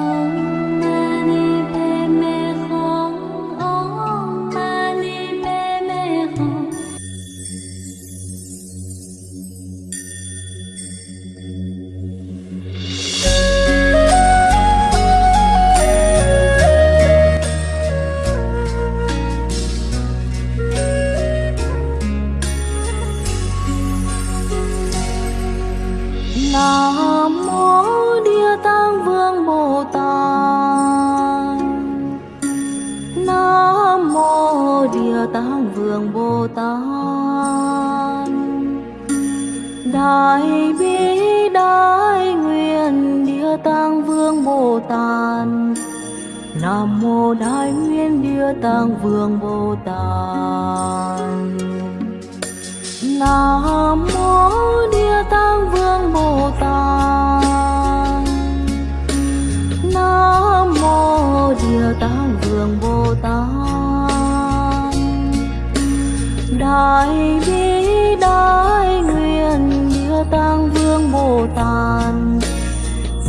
Oh. Vương Bồ Tát. Đại bi, đại nguyện, Địa Tạng Vương Bồ Tát. Nam mô Đại nguyện, Địa Tạng Vương Bồ Tát. Nam mô Địa Tạng Vương Bồ Tát. Nam mô Địa Tạng Vương Bồ Tát. Đại bi đại nguyện Địa Tạng Vương Bồ Tát.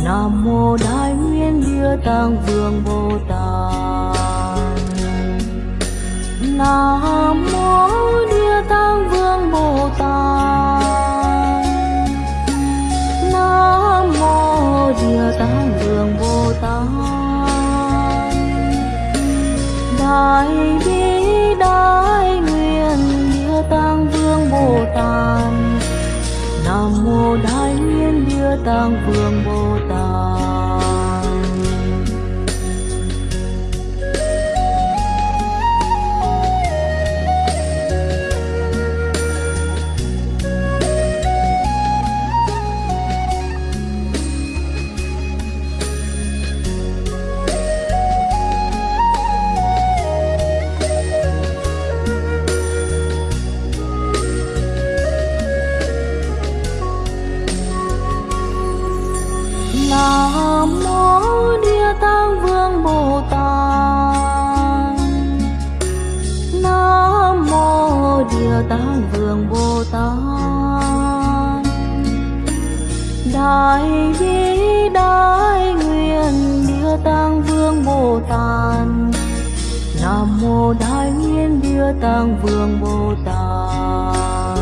Nam mô Đại nguyện Địa Tạng Vương Bồ Tát. Nam Nam mô Đại nguyện Địa Tạng Vương Bồ Tát. Nam mô Địa Tạng Vương Bồ Tát. Nam mô Địa Tạng Vương Bồ Tát. Đại bi đại nguyện Địa Tạng Vương Bồ Tát. Nam mô Đại nguyện Địa Tạng Vương Bồ Tát.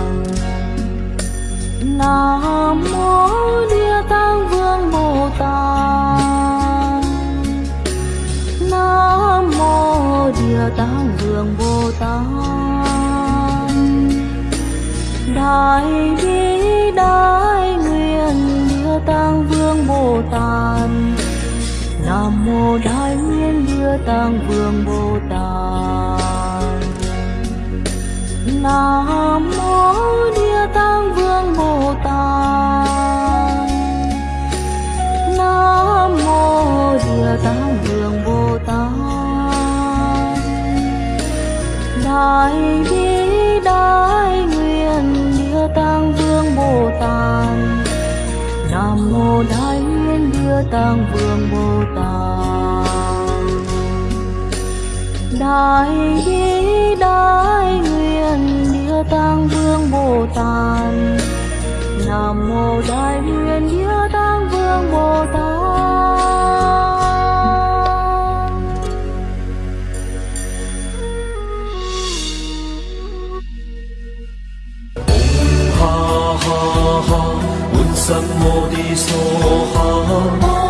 Nam mô Địa Tạng Vương Bồ Tát. Đại bi, đại nguyện Địa Tạng Vương Bồ Tát. Nam mô Đại nguyện Địa Tạng Vương Bồ Tát. Nam Đại bi đại nguyện Địa Tạng Vương Bồ Tát. Nam mô Đại nguyện Địa Tạng Vương Bồ Tát. Đại bi đại nguyện Địa Tạng Vương Bồ Tát. Nam mô Đại 怎么的说好？